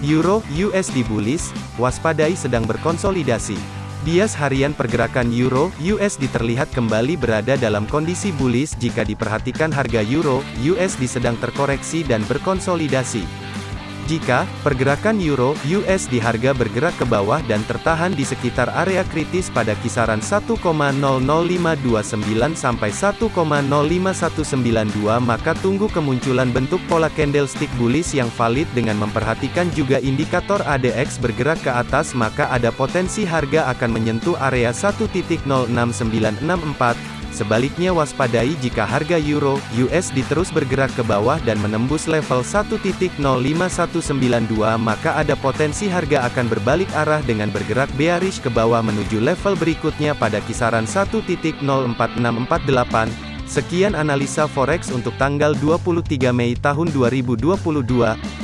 Euro USD bullish, waspadai sedang berkonsolidasi. Bias harian pergerakan Euro USD terlihat kembali berada dalam kondisi bullish jika diperhatikan harga Euro USD sedang terkoreksi dan berkonsolidasi. Jika pergerakan euro USD harga bergerak ke bawah dan tertahan di sekitar area kritis pada kisaran 1,00529 sampai 1,05192 maka tunggu kemunculan bentuk pola candlestick bullish yang valid dengan memperhatikan juga indikator ADX bergerak ke atas maka ada potensi harga akan menyentuh area 1.06964 Sebaliknya waspadai jika harga euro USD terus bergerak ke bawah dan menembus level 1.05192 maka ada potensi harga akan berbalik arah dengan bergerak bearish ke bawah menuju level berikutnya pada kisaran 1.04648. Sekian analisa forex untuk tanggal 23 Mei tahun 2022.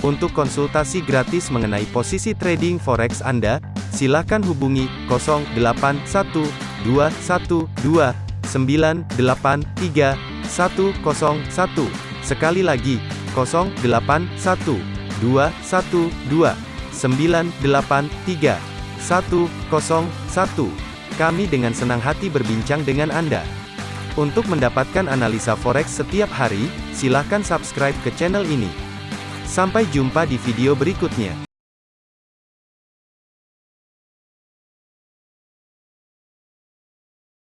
Untuk konsultasi gratis mengenai posisi trading forex Anda, silakan hubungi 081212 983 101. Sekali lagi, 081 212 983 101. Kami dengan senang hati berbincang dengan Anda. Untuk mendapatkan analisa forex setiap hari, silakan subscribe ke channel ini. Sampai jumpa di video berikutnya.